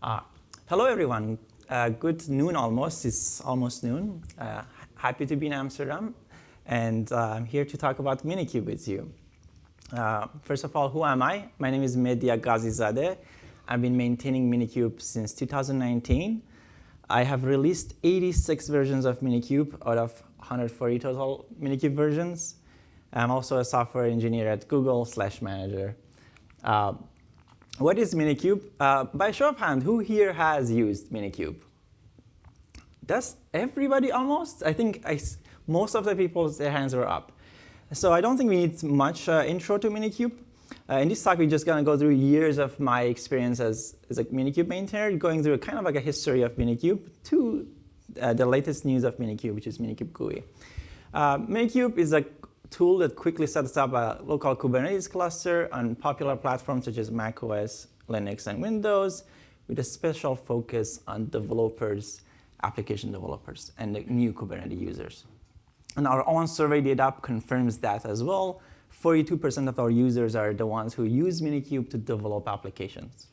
Uh, hello, everyone. Uh, good noon almost. It's almost noon. Uh, happy to be in Amsterdam. And uh, I'm here to talk about Minikube with you. Uh, first of all, who am I? My name is Medya Ghazizadeh. I've been maintaining Minikube since 2019. I have released 86 versions of Minikube out of 140 total Minikube versions. I'm also a software engineer at Google slash manager. What is Minikube? Uh, by show of hand, who here has used Minikube? Does everybody almost? I think I, most of the people's hands were up. So I don't think we need much uh, intro to Minikube. Uh, in this talk, we're just going to go through years of my experience as, as a Minikube maintainer, going through kind of like a history of Minikube to uh, the latest news of Minikube, which is Minikube GUI. Uh, Minikube is a tool that quickly sets up a local Kubernetes cluster on popular platforms such as macOS, Linux, and Windows, with a special focus on developers, application developers, and new Kubernetes users. And our own survey data confirms that as well. 42% of our users are the ones who use Minikube to develop applications.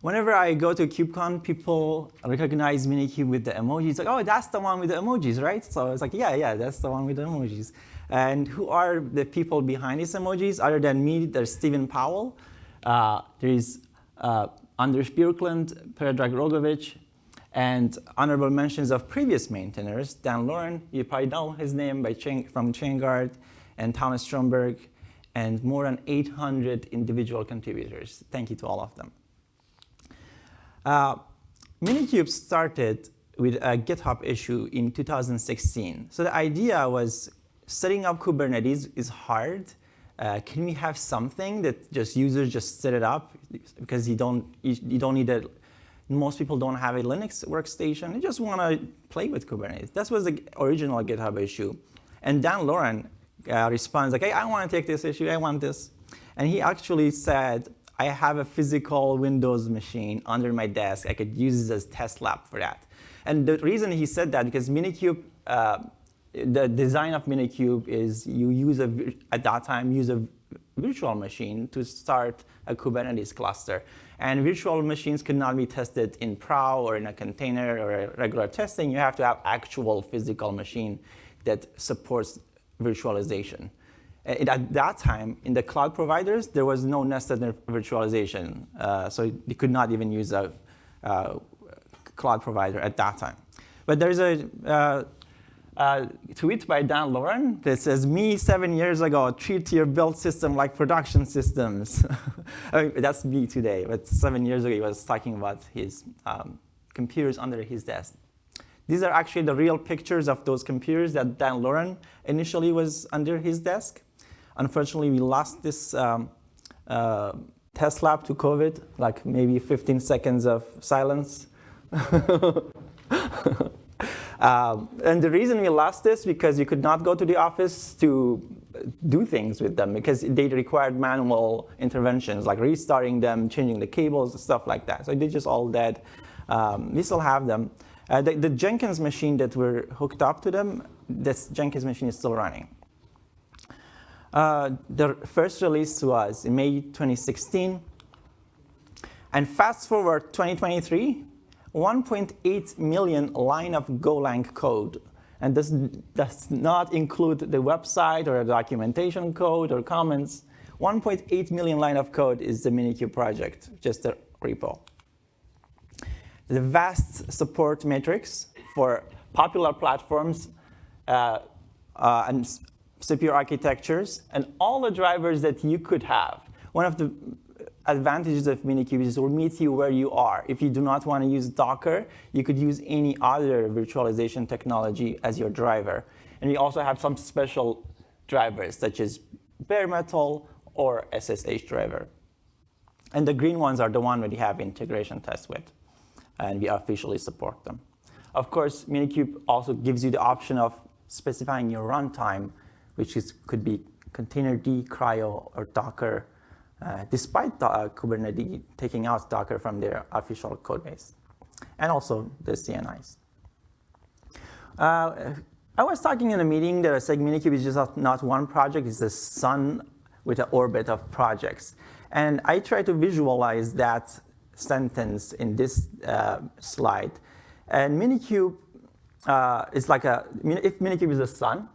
Whenever I go to KubeCon, people recognize Minikube with the emojis. Like, oh, that's the one with the emojis, right? So it's like, yeah, yeah, that's the one with the emojis. And who are the people behind these emojis? Other than me, there's Stephen Powell. Uh, there's uh, Anders Björklund, Predrag Rogovic, and honorable mentions of previous maintainers, Dan Lorenc, you probably know his name by Chain, from ChainGuard, and Thomas Stromberg, and more than 800 individual contributors. Thank you to all of them. Uh, Minikube started with a GitHub issue in 2016. So the idea was setting up Kubernetes is hard. Uh, can we have something that just users just set it up because you don't you, don't need a most people don't have a Linux workstation. They just want to play with Kubernetes. That was the original GitHub issue. And Dan Lorenc uh, responds like, hey, I want to take this issue. I want this. And he actually said, I have a physical Windows machine under my desk. I could use it as test lab for that. And the reason he said that, because Minikube, uh, the design of Minikube is you use a, at that time, use a virtual machine to start a Kubernetes cluster. And virtual machines cannot be tested in Prow or in a container or a regular testing. You have to have actual physical machine that supports virtualization. At that time, in the cloud providers, there was no nested virtualization. Uh, so you could not even use a uh, cloud provider at that time. But there's a uh, uh, tweet by Dan Lorenc that says, me seven years ago, treat your build system like production systems. I mean, that's me today, but seven years ago he was talking about his um, computers under his desk. These are actually the real pictures of those computers that Dan Lorenc initially was under his desk. Unfortunately, we lost this um, uh, test lab to COVID, like maybe 15 seconds of silence. um, and the reason we lost this because you could not go to the office to do things with them because they required manual interventions like restarting them, changing the cables, stuff like that. So they're just all dead. Um, we still have them. Uh, the, the, Jenkins machine that we're hooked up to them, this Jenkins machine is still running. Uh, the first release was in May 2016. And fast forward 2023, 1.8 million line of Golang code. And this does not include the website or the documentation code or comments. 1.8 million line of code is the Minikube project, just a repo. The vast support matrix for popular platforms uh, uh, and CPU architectures, and all the drivers that you could have. One of the advantages of Minikube is it will meet you where you are. If you do not want to use Docker, you could use any other virtualization technology as your driver. And we also have some special drivers, such as bare metal or SSH driver. And the green ones are the one that you have integration tests with, and we officially support them. Of course, Minikube also gives you the option of specifying your runtime which is, could be containerd, CRI-O, or Docker, uh, despite uh, Kubernetes taking out Docker from their official code base, and also the CNIs. Uh, I was talking in a meeting that said Minikube is just not one project, it's the sun with an orbit of projects. And I try to visualize that sentence in this uh, slide. And Minikube uh, is like a, if Minikube is the sun,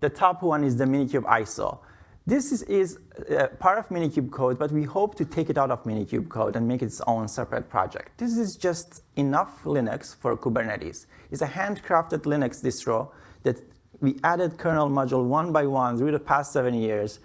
the top one is the Minikube ISO. This is, is uh, part of Minikube code, but we hope to take it out of Minikube code and make its own separate project. This is just enough Linux for Kubernetes. It's a handcrafted Linux distro that we added kernel module one by one through the past seven years.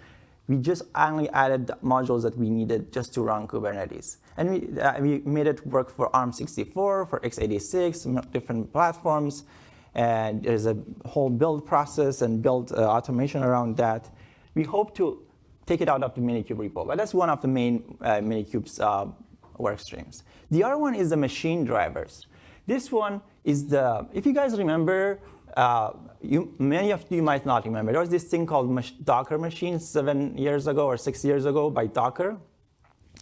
We just only added the modules that we needed just to run Kubernetes. And we, uh, we made it work for ARM64, for x86, different platforms. And there's a whole build process and build uh, automation around that. We hope to take it out of the Minikube repo, but that's one of the main uh, Minikube's uh, work streams. The other one is the machine drivers. This one is the, if you guys remember, uh, you, many of you might not remember, there was this thing called Docker machines seven years ago or six years ago by Docker.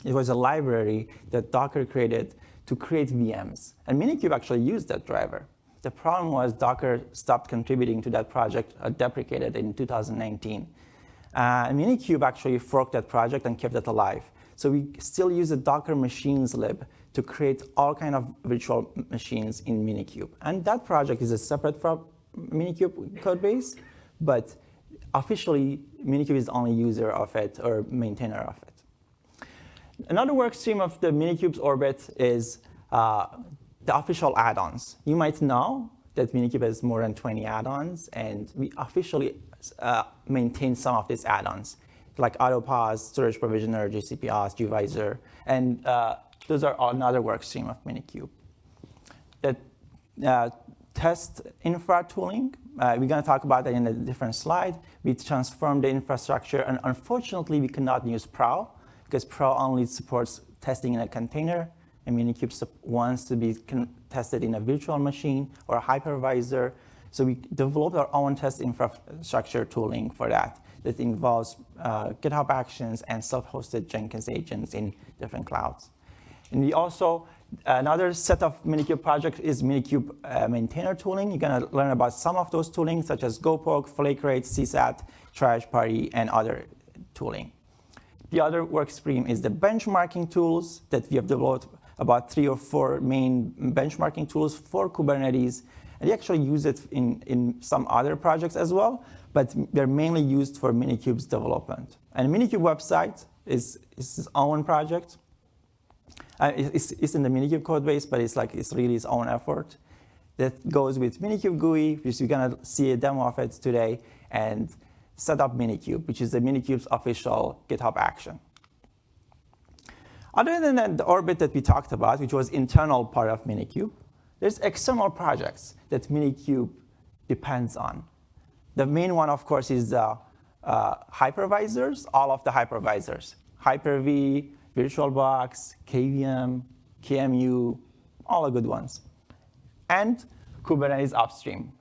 It was a library that Docker created to create VMs. And Minikube actually used that driver. The problem was Docker stopped contributing to that project, uh, deprecated in 2019. Uh, Minikube actually forked that project and kept it alive. So we still use the Docker machines lib to create all kind of virtual machines in Minikube. And that project is a separate from Minikube code base, but officially Minikube is the only user of it or maintainer of it. Another work stream of the Minikube's orbit is uh, the official add-ons. You might know that Minikube has more than 20 add-ons, and we officially uh, maintain some of these add-ons, like Autopause, Storage Provisioner, GCPauth, gvisor, and uh, those are another work stream of Minikube. The uh, test infra tooling, uh, we're going to talk about that in a different slide. We transformed the infrastructure, and unfortunately, we cannot use Prow, because Prow only supports testing in a container, and Minikube wants to be tested in a virtual machine or a hypervisor. So we developed our own test infrastructure tooling for that that involves uh, GitHub Actions and self-hosted Jenkins agents in different clouds. And we also, another set of Minikube projects is Minikube uh, maintainer tooling. You're gonna learn about some of those tooling, such as gopogh, Flakerate, CSAT, Triage Party, and other tooling. The other work stream is the benchmarking tools that we have developed about three or four main benchmarking tools for Kubernetes and they actually use it in, in some other projects as well, but they're mainly used for Minikube's development. And Minikube website is, is its own project. Uh, it's, it's in the Minikube code base, but it's like it's really its own effort. That goes with Minikube GUI, which you're gonna see a demo of it today, and set up Minikube, which is the Minikube's official GitHub action. Other than the orbit that we talked about, which was internal part of Minikube, there's external projects that Minikube depends on. The main one, of course, is uh, uh, hypervisors, all of the hypervisors. Hyper-V, VirtualBox, KVM, QEMU, all the good ones. And Kubernetes upstream.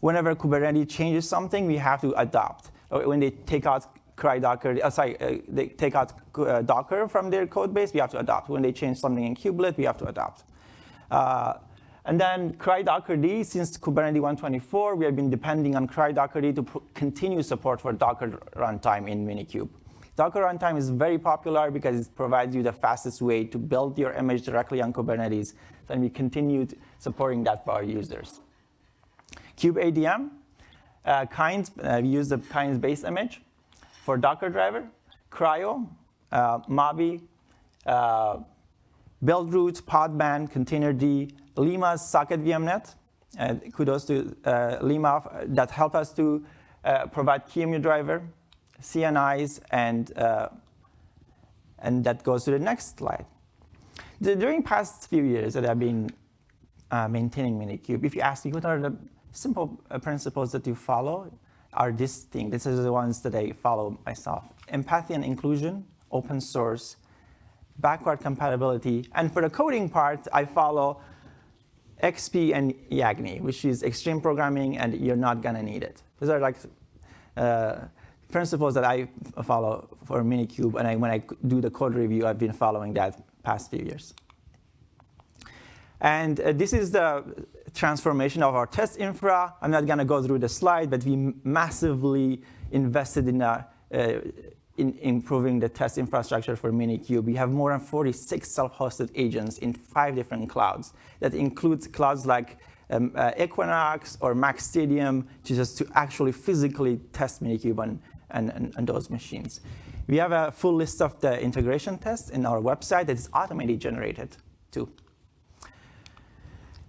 Whenever Kubernetes changes something, we have to adopt. When they take out cri-docker, uh, sorry, uh, they take out uh, Docker from their code base, we have to adopt. When they change something in kubelet, we have to adopt. Uh, and then cri-dockerd, since Kubernetes 124, we have been depending on cri-dockerd to continue support for Docker runtime in Minikube. Docker runtime is very popular because it provides you the fastest way to build your image directly on Kubernetes. and we continued supporting that for our users. kubeadm, uh, Kinds, uh, we use the Kinds base image for Docker driver. CRI-O, uh, Mavi, uh, Buildroot, Podman, Containerd, Lima socket VMnet. And kudos to uh, Lima that helped us to uh, provide QEMU driver, CNIs, and, uh, and that goes to the next slide. The, during past few years that I've been uh, maintaining Minikube, if you ask me what are the simple uh, principles that you follow, are this thing. This is the ones that I follow myself. Empathy and inclusion, open source, backward compatibility, and for the coding part, I follow XP and YAGNI, which is extreme programming, and you're not going to need it. These are like uh, principles that I follow for Minikube, and I, when I do the code review, I've been following that past few years. And uh, this is the transformation of our test infra. I'm not going to go through the slide, but we massively invested in a, uh, in improving the test infrastructure for Minikube. We have more than 46 self-hosted agents in five different clouds. That includes clouds like um, uh, Equinix or MacStadium, just to actually physically test Minikube on those machines. We have a full list of the integration tests in our website that is automatically generated too.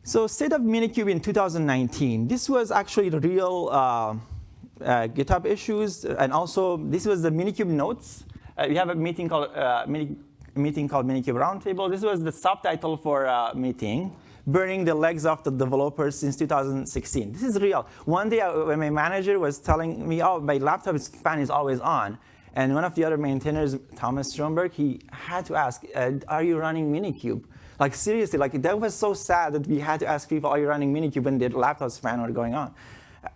So state of Minikube in 2019, this was actually the real uh, uh, GitHub issues, and also this was the Minikube notes. Uh, we have a meeting called uh, Mini, meeting called Minikube Roundtable. This was the subtitle for uh, meeting, burning the legs off the developers since 2016. This is real. One day uh, when my manager was telling me, oh, my laptop fan is always on, and one of the other maintainers, Thomas Stromberg, he had to ask, uh, are you running Minikube? Like seriously, like that was so sad that we had to ask people, are you running Minikube when their laptops ran were going on?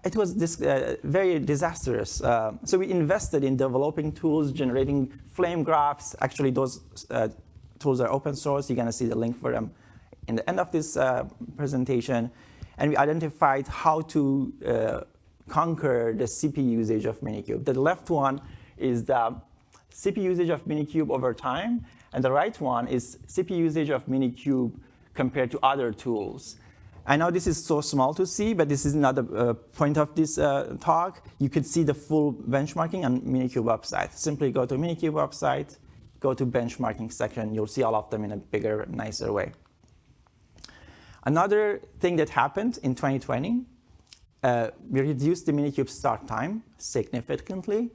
It was this, uh, very disastrous. Uh, so we invested in developing tools, generating flame graphs. Actually, those uh, tools are open source. You're gonna see the link for them in the end of this uh, presentation. And we identified how to conquer the CPU usage of Minikube. The left one is the CPU usage of Minikube over time, and the right one is CPU usage of Minikube compared to other tools. I know this is so small to see, but this is not the uh, point of this uh, talk. You could see the full benchmarking on Minikube website. Simply go to Minikube website, go to benchmarking section. You'll see all of them in a bigger, nicer way. Another thing that happened in 2020, uh, we reduced the Minikube start time significantly.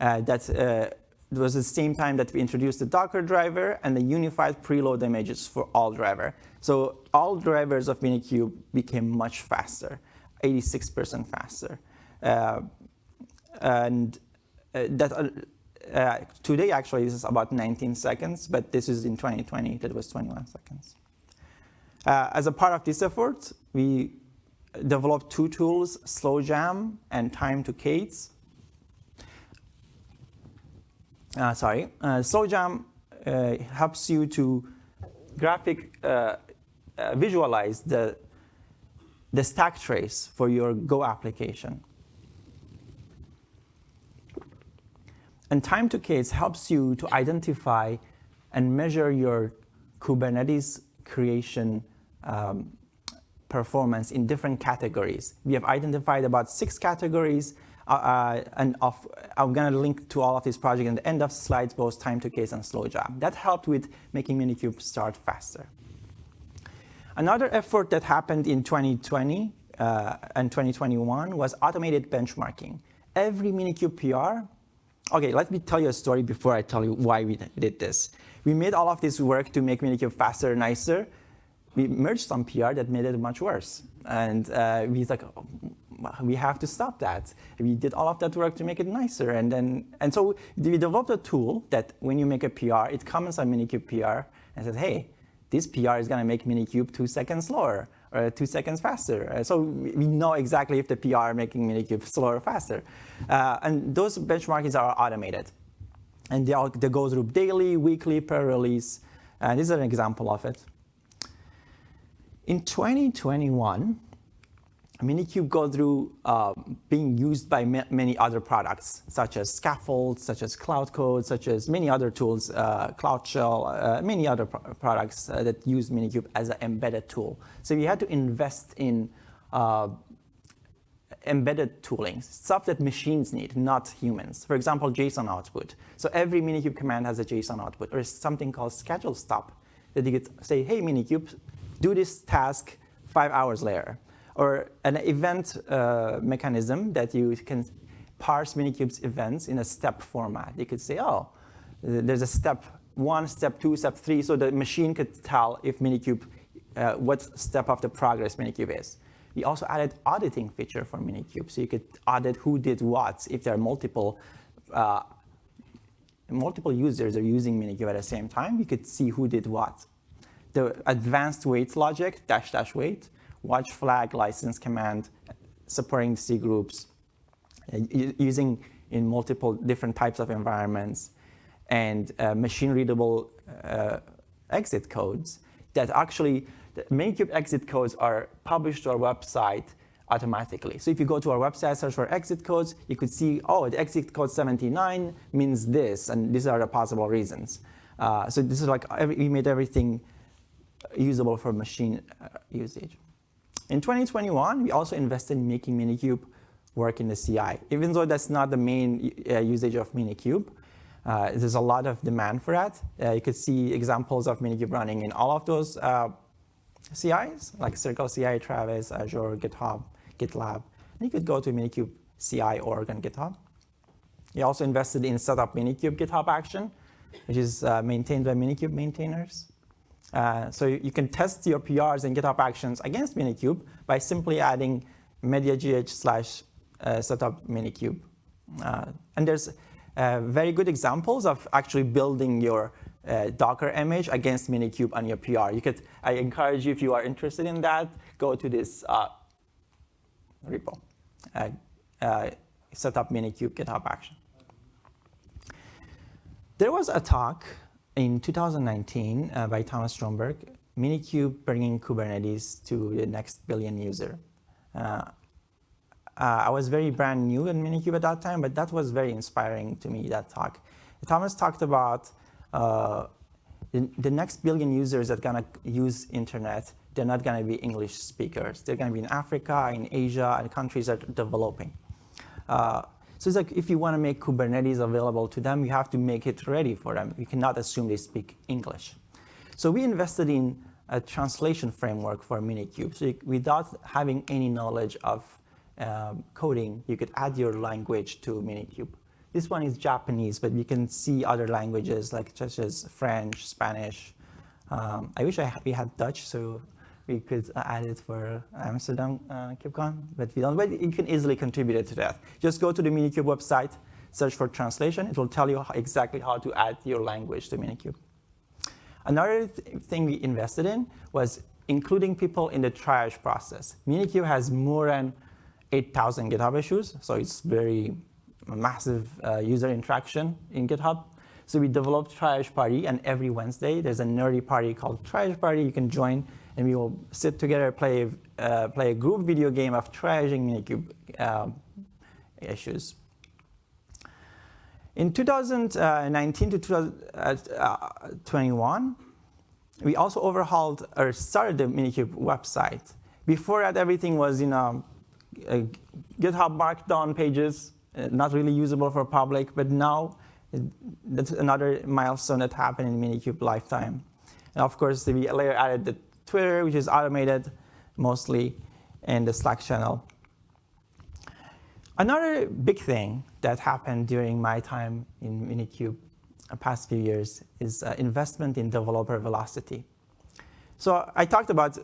Uh, that uh, was the same time that we introduced the Docker driver and the unified preload images for all driver. So all drivers of Minikube became much faster, 86% faster. Uh, and uh, that uh, uh, today actually this is about 19 seconds, but this is in 2020, that was 21 seconds. as a part of this effort, we developed two tools, SlowJam and Time to K8s, uh, sorry, uh, SlowJam uh, helps you to graphic uh, uh, visualize the, the stack trace for your Go application. And time to K8s helps you to identify and measure your Kubernetes creation um, performance in different categories. We have identified about six categories uh, uh, and of, I'm going to link to all of these projects in the end of slides, both time to K8s and SlowJam. That helped with making Minikube start faster. Another effort that happened in 2020 uh, and 2021 was automated benchmarking. Every Minikube PR, okay, let me tell you a story before I tell you why we did this. We made all of this work to make Minikube faster, and nicer. We merged some PR that made it much worse. And uh, we like, oh, we have to stop that. We did all of that work to make it nicer. And then, and so we developed a tool that when you make a PR, it comments on Minikube PR and says, hey, this PR is going to make Minikube two seconds slower or two seconds faster. Uh, so we know exactly if the PR making Minikube slower or faster. Uh, and those benchmarkings are automated. And they, all, they go through daily, weekly, per release. And this is an example of it. In 2021, Minikube go through uh, being used by ma many other products, such as Skaffold, such as Cloud Code, such as many other tools, uh, Cloud Shell, uh, many other pro products uh, that use Minikube as an embedded tool. So we had to invest in uh, embedded tooling, stuff that machines need, not humans. For example, JSON output. So every Minikube command has a JSON output, or something called schedule stop, that you could say, hey, Minikube, do this task five hours later or an event uh, mechanism that you can parse Minikube's events in a step format. You could say, oh, there's a step one, step two, step three, so the machine could tell if Minikube, uh, what step of the progress Minikube is. We also added auditing feature for Minikube, so you could audit who did what if there are multiple uh, multiple users are using Minikube at the same time, you could see who did what. The advanced wait logic, dash dash wait, watch flag license command, supporting C groups, using in multiple different types of environments, and uh, machine readable uh, exit codes that actually, the Minikube exit codes are published to our website automatically. So if you go to our website, search for exit codes, you could see, oh, the exit code 79 means this, and these are the possible reasons. Uh, so this is like, every, we made everything usable for machine uh, usage. In 2021, we also invested in making Minikube work in the CI. Even though that's not the main uh, usage of Minikube, uh, there's a lot of demand for that. Uh, you could see examples of Minikube running in all of those uh, CIs, like Circle CI, Travis, Azure, GitHub, GitLab. And you could go to Minikube CI org on GitHub. We also invested in setup Minikube GitHub action, which is uh, maintained by Minikube maintainers. Uh, so you, can test your PRs and GitHub actions against Minikube by simply adding medyagh slash uh, setup Minikube. Uh, and there's uh, very good examples of actually building your uh, Docker image against Minikube on your PR. You could, I encourage you, if you are interested in that, go to this uh, repo, uh, uh, set up Minikube GitHub action. There was a talk in 2019 uh, by Thomas Stromberg, Minikube bringing Kubernetes to the next billion user. Uh, uh, I was very brand new in Minikube at that time, but that was very inspiring to me, that talk. Thomas talked about uh, the, the, next billion users that are gonna use internet, they're not gonna be English speakers. They're gonna be in Africa, in Asia, and countries that are developing. So it's like if you wanna make Kubernetes available to them, you have to make it ready for them. You cannot assume they speak English. So we invested in a translation framework for Minikube. So you, without having any knowledge of um, coding, you could add your language to Minikube. This one is Japanese, but we can see other languages like such as French, Spanish. Um, I wish I we had Dutch, so we could add it for Amsterdam uh, KubeCon, but we don't. But you can easily contribute to that. Just go to the Minikube website, search for translation. It will tell you how, exactly how to add your language to Minikube. Another th thing we invested in was including people in the triage process. Minikube has more than 8,000 GitHub issues, so it's very massive uh, user interaction in GitHub. So we developed Triage Party, and every Wednesday there's a nerdy party called Triage Party you can join, and we will sit together, play, uh, play a group video game of triaging Minikube uh, issues. In 2019 to 2021, we also overhauled or started the Minikube website. Before that, everything was, you know, uh, GitHub Markdown pages, uh, not really usable for public, but now that's another milestone that happened in Minikube lifetime. And of course, we later added the Twitter, which is automated mostly, and the Slack channel. Another big thing that happened during my time in Minikube the past few years is uh, investment in developer velocity. So I talked about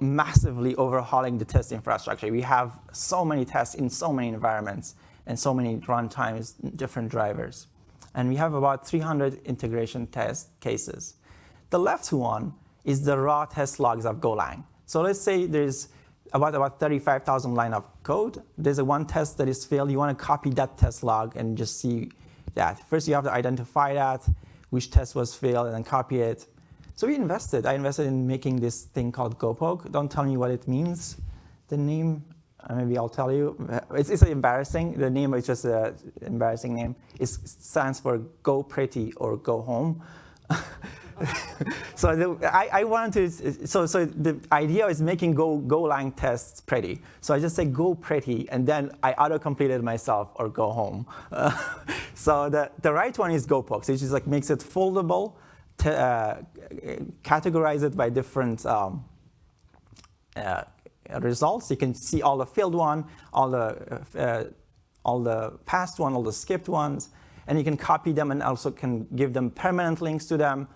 massively overhauling the test infrastructure. We have so many tests in so many environments and so many runtimes, different drivers. And we have about 300 integration test cases. The left one is the raw test logs of Golang. So let's say there's about, about 35,000 line of code. There's a one test that is failed. You want to copy that test log and just see that. First, you have to identify that, which test was failed, and then copy it. So we invested. I invested in making this thing called gopogh. Don't tell me what it means. The name, uh, maybe I'll tell you. It's, it's embarrassing. The name is just an embarrassing name. It stands for Go Pretty or Go Home. so the, I, I wanted so, so the idea is making Go, Golang tests pretty. So I just say Go Pretty, and then I auto-complete it myself or Go Home. Uh, so the, the right one is gopogh, which is like makes it foldable, uh, categorize it by different um, uh, results. You can see all the field one, all the, uh, all the past one, all the skipped ones, and you can copy them and also can give them permanent links to them.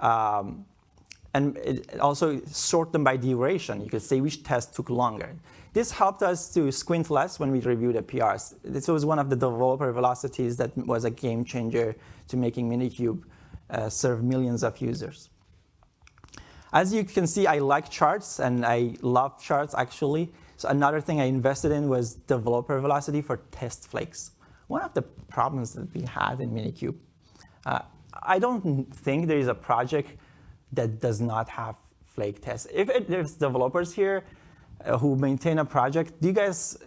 Um, and it also sort them by duration. You could say which test took longer. This helped us to squint less when we reviewed the PRs. This was one of the developer velocities that was a game changer to making Minikube uh, serve millions of users. As you can see, I like charts, and I love charts, actually. So another thing I invested in was developer velocity for test flakes. One of the problems that we had in Minikube, uh, I don't think there is a project that does not have flake tests. If it, there's developers here, uh, who maintain a project, do you guys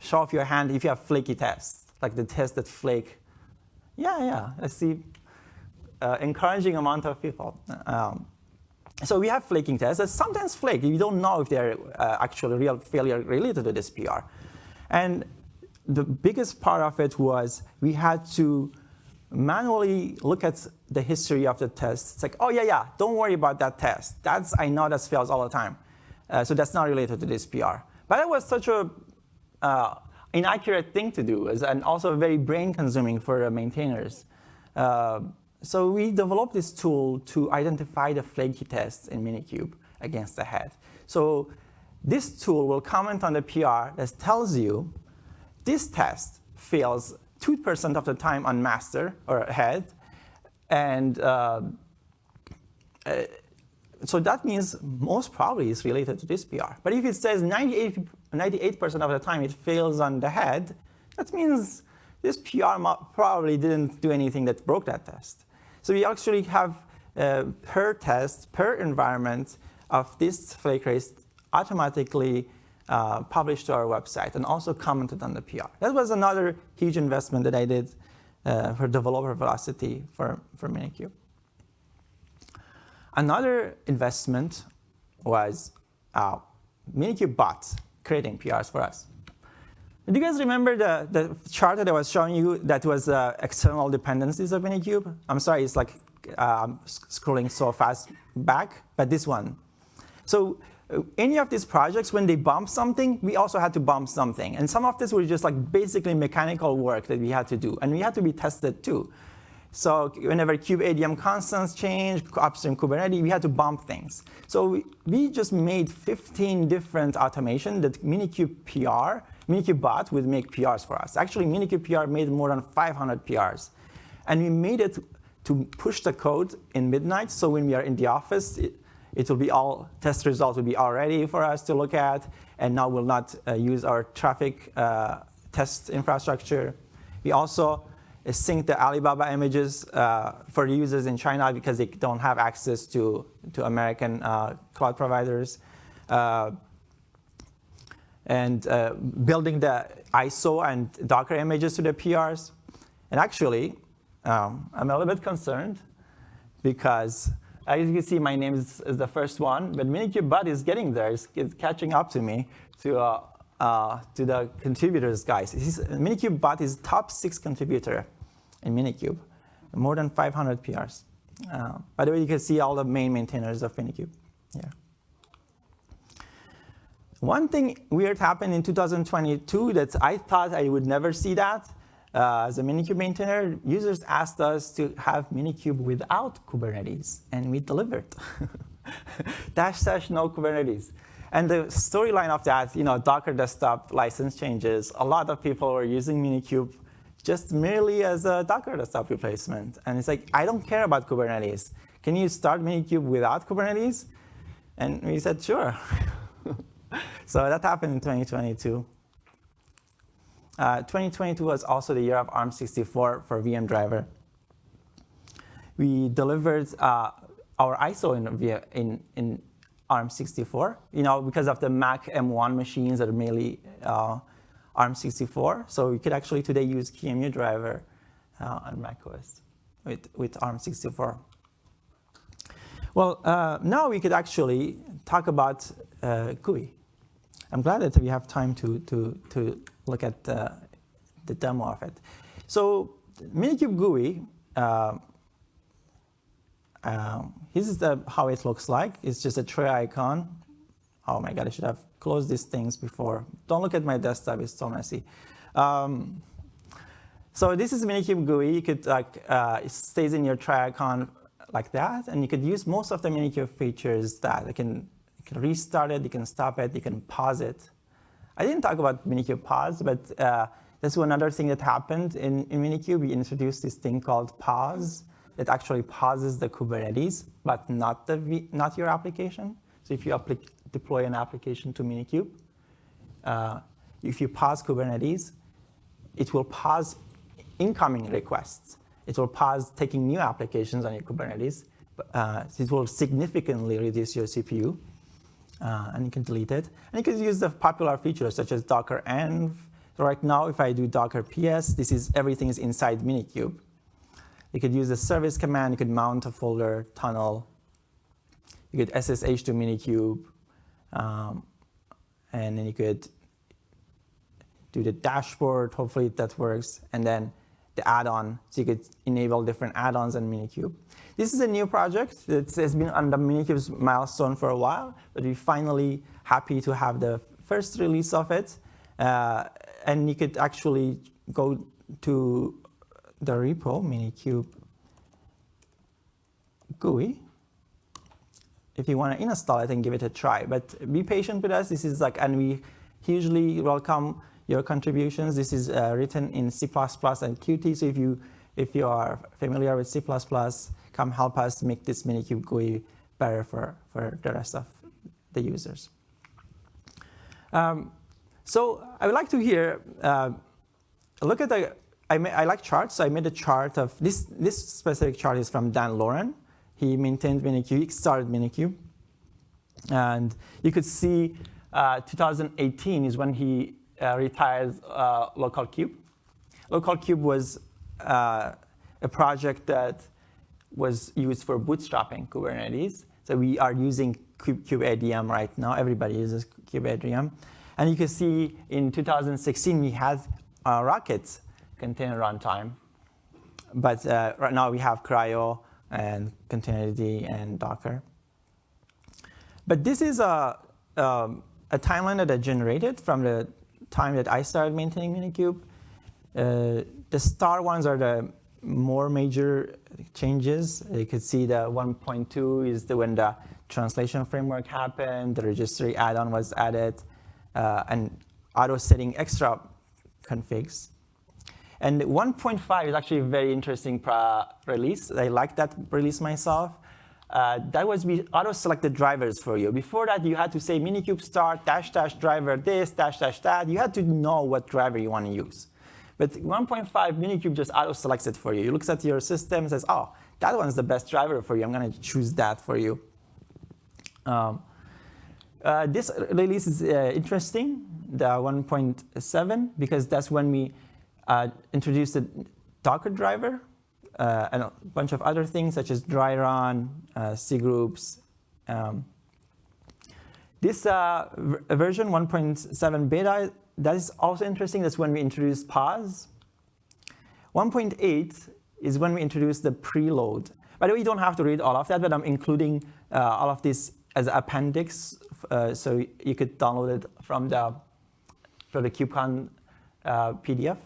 show off your hand if you have flaky tests, like the tests that flake? Yeah, yeah, I see uh, encouraging amount of people. Um, so we have flaking tests that sometimes flake. You don't know if they're uh, actually real failure related to this PR. And the biggest part of it was we had to manually look at the history of the test. It's like, oh yeah, yeah, don't worry about that test. That's, I know that fails all the time. Uh, so that's not related to this PR. But it was such a uh, inaccurate thing to do and also very brain consuming for uh, maintainers. Uh, so we developed this tool to identify the flaky tests in Minikube against the head. So this tool will comment on the PR that tells you this test fails 2% of the time on master or head. And uh, uh, so that means most probably it's related to this PR. But if it says 98% of the time it fails on the head, that means this PR probably didn't do anything that broke that test. So we actually have uh, per test, per environment of this flake race automatically uh, published to our website and also commented on the PR. That was another huge investment that I did uh, for developer velocity for, for Minikube. Another investment was uh, Minikube bot creating PRs for us. Do you guys remember the, the chart that I was showing you that was uh, external dependencies of Minikube? I'm sorry, it's like um, scrolling so fast back, but this one. So uh, any of these projects, when they bump something, we also had to bump something. And some of this was just like basically mechanical work that we had to do. And we had to be tested too. So whenever kubeadm constants change, upstream Kubernetes, we had to bump things. So we, we just made 15 different automation that Minikube PR Minikube bot would make PRs for us. Actually, Minikube PR made more than 500 PRs. And we made it to push the code in midnight, so when we are in the office, it, it will be all, test results will be all ready for us to look at, and now we'll not uh, use our traffic uh, test infrastructure. We also uh, sync the Alibaba images uh, for users in China because they don't have access to, to American uh, cloud providers. Uh, and building the ISO and Docker images to the PRs. And actually, um, I'm a little bit concerned because as you can see, my name is, is the first one, but Minikube Bot is getting there. It's, it's catching up to me, to, uh, uh, to the contributors, guys. Bot is top six contributor in Minikube, more than 500 PRs. Uh, by the way, you can see all the main maintainers of Minikube here. One thing weird happened in 2022 that I thought I would never see that. Uh, as a Minikube maintainer, users asked us to have Minikube without Kubernetes, and we delivered. dash dash no Kubernetes. And the storyline of that, you know, Docker desktop license changes, a lot of people were using Minikube just merely as a Docker desktop replacement. And it's like, I don't care about Kubernetes. Can you start Minikube without Kubernetes? And we said, sure. so that happened in 2022. Uh, 2022 was also the year of ARM64 for VM driver. We delivered uh, our ISO in, in, in ARM64, you know, because of the Mac M1 machines that are mainly uh, ARM64. So we could actually today use QEMU driver uh, on macOS with, with ARM64. Well, uh, now we could actually talk about uh, GUI. I'm glad that we have time to, to, to look at the, the demo of it. So Minikube GUI, uh, uh, this is the, how it looks like. It's just a tray icon. Oh my God, I should have closed these things before. Don't look at my desktop, it's so messy. Um, so this is Minikube GUI. You could like, uh, it stays in your tray icon like that, and you could use most of the Minikube features that you can can restart it, you can stop it, you can pause it. I didn't talk about Minikube pause, but uh, that's another thing that happened in, in Minikube. We introduced this thing called pause that actually pauses the Kubernetes, but not, the not your application. So if you deploy an application to Minikube, uh, if you pause Kubernetes, it will pause incoming requests. It will pause taking new applications on your Kubernetes. Uh, it will significantly reduce your CPU uh, and you can delete it. And you can use the popular features such as docker env. So right now, if I do docker ps, this is everything is inside Minikube. You could use the service command. You could mount a folder tunnel. You could SSH to Minikube. Um, and then you could do the dashboard. Hopefully that works. And then the add-on, so you could enable different add-ons in Minikube. This is a new project. It has been on the Minikube's milestone for a while, but we're finally happy to have the first release of it. Uh, and you could actually go to the repo, Minikube GUI, if you want to install it and give it a try. But be patient with us. This is like, and we hugely welcome your contributions. This is uh, written in C++ and Qt. So if you if you are familiar with C++, come help us make this Minikube GUI better for, for the rest of the users. Um, so I would like to hear, uh, look at the, I, I like charts, so I made a chart of, this, this specific chart is from Dan Lorenc. He maintained Minikube, he started Minikube. And you could see uh, 2018 is when he uh, retired uh, localkube. localkube was uh, a project that was used for bootstrapping Kubernetes. So we are using kubeadm right now. Everybody uses kubeadm. And you can see in 2016, we had uh, Rockets container runtime. But uh, right now we have CRI-O and Containerd and Docker. But this is a, um, a timeline that I generated from the time that I started maintaining Minikube. Uh, the star ones are the more major changes. You could see the 1.2 is the when the translation framework happened, the registry add-on was added, uh, and auto setting extra configs. And 1.5 is actually a very interesting release. I like that release myself. Uh, that was we auto-selected drivers for you. Before that, you had to say minikube start dash dash driver this dash dash that. You had to know what driver you want to use. But 1.5 Minikube just auto-selects it for you. It looks at your system and says, oh, that one's the best driver for you. I'm going to choose that for you. Um, uh, this release is uh, interesting, the 1.7, because that's when we uh, introduced the Docker driver uh, and a bunch of other things such as dry run, uh, groups. Um, this uh, version 1.7 beta that is also interesting. That's when we introduce pause. 1.8 is when we introduce the preload. By the way, you don't have to read all of that, but I'm including uh, all of this as an appendix, uh, so you could download it from the from the KubeCon uh, PDF.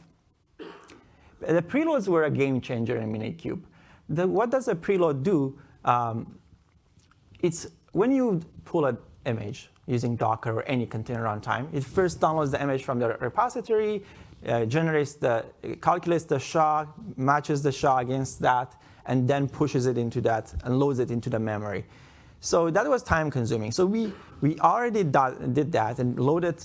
The preloads were a game changer in Minikube. The, what does a preload do? Um, it's when you pull an image, using Docker or any container runtime. It first downloads the image from the repository, uh, generates the, calculates the SHA, matches the SHA against that, and then pushes it into that and loads it into the memory. So that was time consuming. So we, we already did that and loaded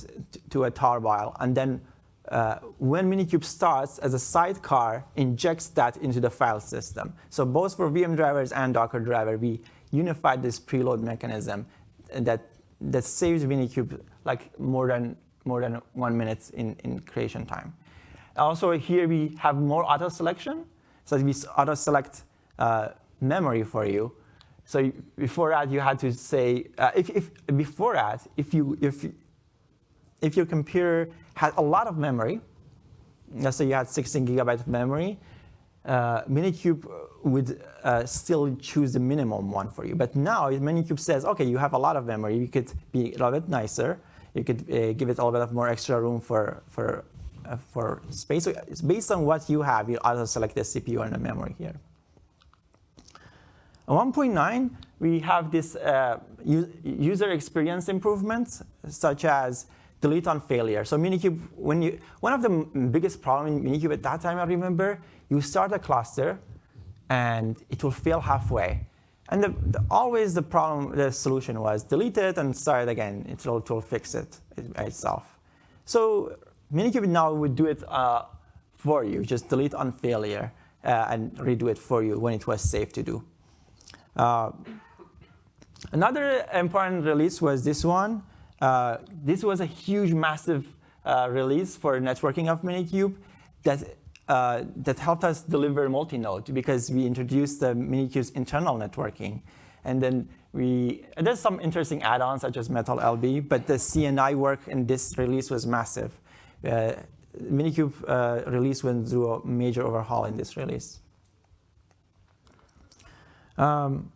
to a tarball, and then uh, when Minikube starts as a sidecar, injects that into the file system. So both for VM drivers and Docker driver, we unified this preload mechanism that that saves Minikube like more than more than one minute in, in creation time. Also here we have more auto selection. So we auto select uh, memory for you. So before that you had to say uh, if, if before that if you if if your computer had a lot of memory, let's say you had 16 gigabytes of memory, uh, Minikube would uh, still choose the minimum one for you. But now Minikube says, okay, you have a lot of memory. You could be a little bit nicer. You could uh, give it a little bit of more extra room for, for, uh, for space. So based on what you have, you also select the CPU and the memory here. At 1.9, we have this uh, user experience improvements, such as delete on failure. So Minikube, when you, one of the biggest problem in Minikube at that time, I remember, you start a cluster and it will fail halfway. And the, the, always the problem, the solution was delete it and start again. It will, it will fix it itself. So Minikube now would do it uh, for you, just delete on failure uh, and redo it for you when it was safe to do. Uh, Another important release was this one. Uh, this was a huge, massive uh, release for networking of Minikube that, uh, that helped us deliver multi-node because we introduced the Minikube's internal networking. And then we, there's some interesting add-ons such as Metal LB, but the CNI work in this release was massive. Uh, Minikube uh, release went through a major overhaul in this release. Um,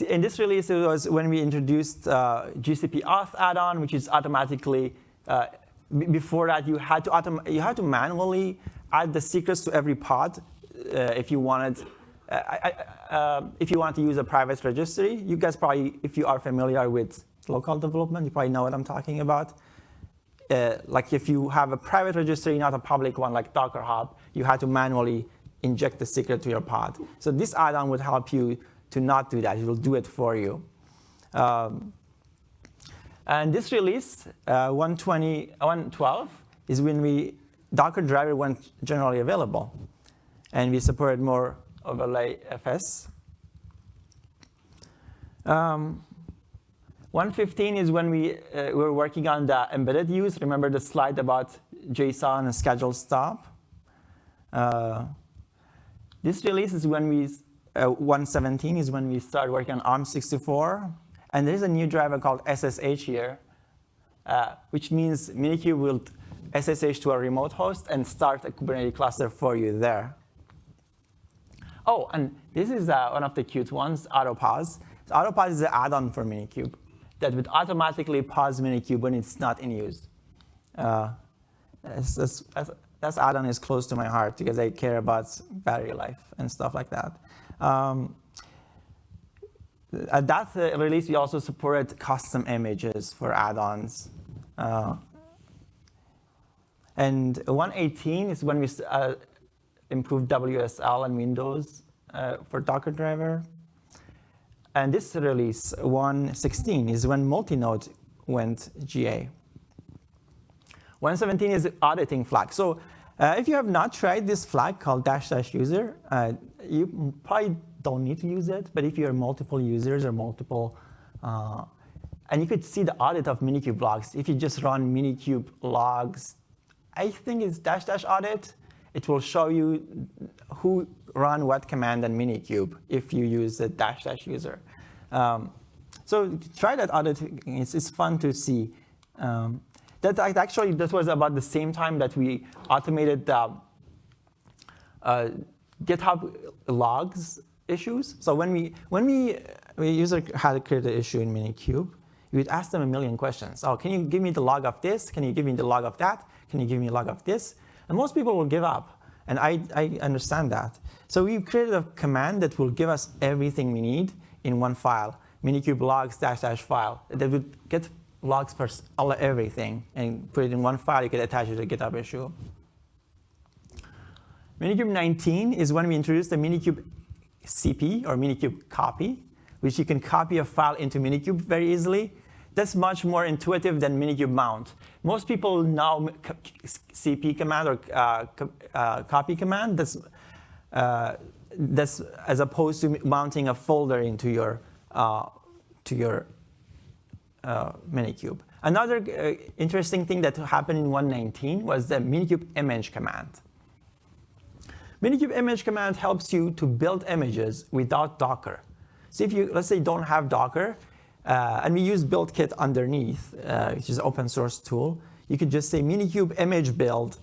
in this release, it was when we introduced uh, GCP auth add-on, which is automatically, uh, before that, you had, to you had to manually add the secrets to every pod uh, if you wanted uh, um, if you want to use a private registry. You guys probably, if you are familiar with local development, you probably know what I'm talking about. Uh, like if you have a private registry, not a public one like Docker Hub, you had to manually inject the secret to your pod. So this add-on would help you to not do that. It will do it for you. Um, and this release, uh, 120, 112, is when we Docker driver went generally available. And we supported more overlay FS. Um, 115 is when we uh, were working on the embedded use. Remember the slide about JSON and schedule stop? Uh, this release is when we uh, 117 is when we start working on ARM64. And there's a new driver called SSH here, uh, which means Minikube will SSH to a remote host and start a Kubernetes cluster for you there. Oh, and this is uh, one of the cute ones, AutoPause. So AutoPause is an add-on for Minikube that would automatically pause Minikube when it's not in use. Uh, that's add-on is close to my heart because I care about battery life and stuff like that. Um, at that uh, release, we also supported custom images for add-ons. Uh, and 118 is when we uh, improved WSL and Windows uh, for Docker driver. And this release, 116, is when multi-node went GA. 117 is auditing flag. So uh, if you have not tried this flag called dash dash user, uh, you probably don't need to use it. But if you're multiple users or multiple, uh, and you could see the audit of Minikube logs. If you just run Minikube logs, I think it's dash dash audit. It will show you who run what command in Minikube if you use the dash dash user. Um, so try that audit. It's, it's fun to see. Um, that actually, that was about the same time that we automated the uh, GitHub logs issues. So when we when we we user had to create an issue in Minikube, we would ask them a million questions. Oh, can you give me the log of this? Can you give me the log of that? Can you give me a log of this? And most people will give up. And I, I understand that. So we created a command that will give us everything we need in one file, minikube logs dash dash file. That would get logs for all everything and put it in one file. You could attach it to a GitHub issue. Minikube 19 is when we introduced the Minikube CP or Minikube copy, which you can copy a file into Minikube very easily. That's much more intuitive than Minikube mount. Most people know CP command or uh, uh, copy command. That's, uh, that's as opposed to mounting a folder into your, uh, to your uh, Minikube. Another uh, interesting thing that happened in 119 was the Minikube image command. Minikube image command helps you to build images without Docker. So if you, let's say, don't have Docker, uh, and we use BuildKit underneath, uh, which is an open source tool, you could just say Minikube image build,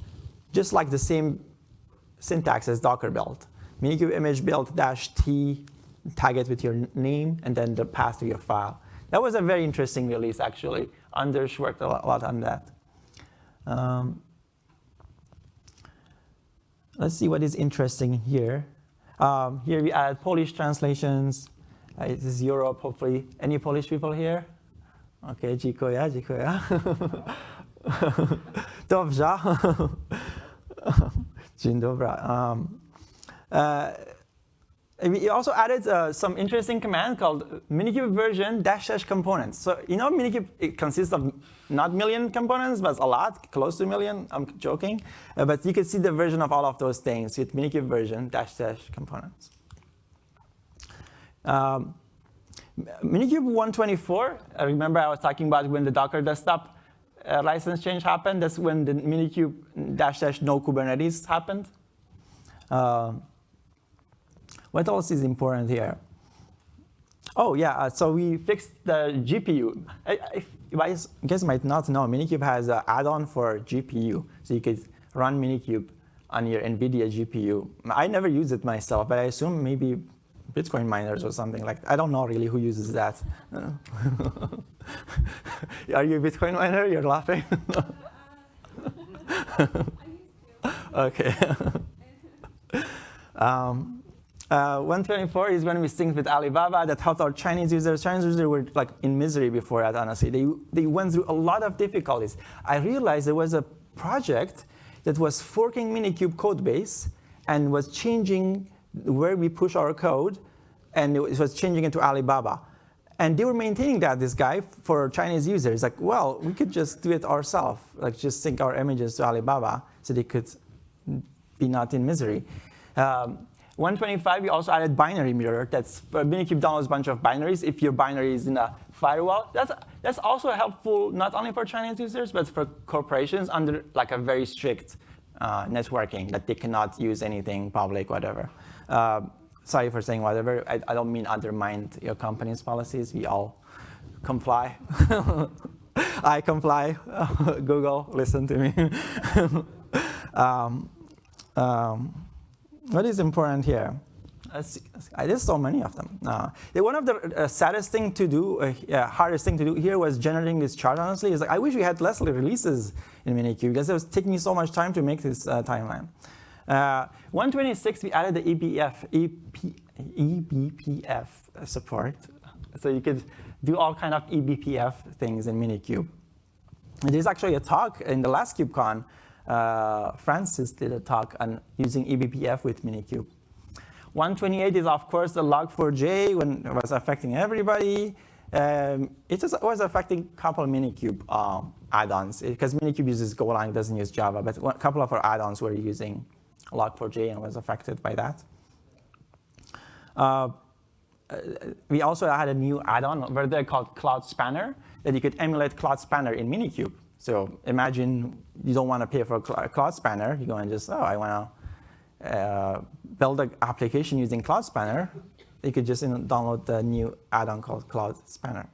just like the same syntax as Docker build. Minikube image build dash T, tag it with your name, and then the path to your file. That was a very interesting release, actually. Anders worked a lot, a lot on that. Um, let's see what is interesting here. Um, here we add Polish translations. Uh, this is Europe, hopefully. Any Polish people here? Okay, dziękuję, dziękuję. Dobrze. Dzień dobry. Um, uh, we also added uh, some interesting command called minikube version dash dash components. So you know minikube it consists of not million components, but a lot, close to a million. I'm joking. Uh, but you can see the version of all of those things with minikube version dash dash components. Um, Minikube 124, I remember I was talking about when the Docker desktop uh, license change happened. That's when the Minikube dash dash no Kubernetes happened. What else is important here? Oh yeah, uh, so we fixed the GPU. I, I, you might not know, Minikube has an add-on for GPU. So you could run Minikube on your NVIDIA GPU. I never use it myself, but I assume maybe Bitcoin miners or something like that. I don't know really who uses that. Are you a Bitcoin miner? You're laughing? okay. um, uh, 124 is when we synced with Alibaba that helped our Chinese users. Chinese users were like in misery before that, honestly. They, they went through a lot of difficulties. I realized there was a project that was forking Minikube code base and was changing where we push our code, and it was changing it to Alibaba. And they were maintaining that, this guy, for Chinese users. Like, well, we could just do it ourselves, like just sync our images to Alibaba so they could be not in misery. Um, 125, we also added binary mirror. That's Minikube downloads a bunch of binaries. If your binary is in a firewall, that's, that's also helpful not only for Chinese users, but for corporations under like a very strict uh, networking that they cannot use anything public, whatever. Uh, sorry for saying whatever. I, I, don't mean undermine your company's policies. We all comply. I comply. Google, listen to me. um, um, what is important here? I There's so many of them. Uh, one of the uh, saddest thing to do, uh, hardest thing to do here was generating this chart, honestly. Is like, I wish we had less releases in Minikube because it was taking me so much time to make this uh, timeline. Uh, 126, we added the eBPF, EP, eBPF support. So you could do all kind of eBPF things in Minikube. There's actually a talk in the last KubeCon uh, Francis did a talk on using eBPF with Minikube. 128 is, of course, the log4j when it was affecting everybody. Um, it was, affecting a couple of Minikube um, add-ons because Minikube uses Golang, doesn't use Java, but a couple of our add-ons were using log4j and was affected by that. Uh, we also had a new add-on where they called Cloud Spanner that you could emulate Cloud Spanner in Minikube. So imagine you don't want to pay for Cloud Spanner. You go and just, oh, I want to uh, build an application using Cloud Spanner. You could just download the new add-on called Cloud Spanner.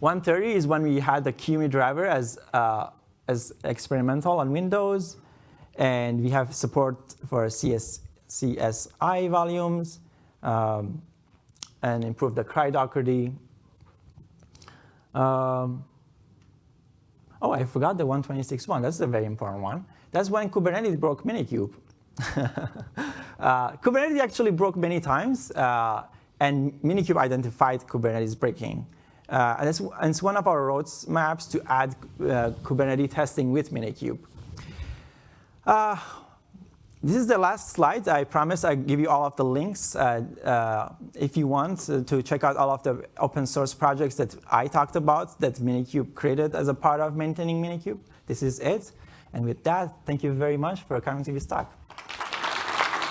130 is when we had the QEMU driver as, uh, as experimental on Windows. And we have support for CS, CSI volumes um, and improve the cri-dockerd. Um, Oh, I forgot the 126.1. That's a very important one. That's when Kubernetes broke Minikube. uh, Kubernetes actually broke many times, uh, and Minikube identified Kubernetes breaking. Uh, and, it's, and, it's, one of our roadmaps to add uh, Kubernetes testing with Minikube. This is the last slide. I promise I give you all of the links uh, uh, if you want to check out all of the open source projects that I talked about that Minikube created as a part of maintaining Minikube. This is it. And with that, thank you very much for coming to this talk.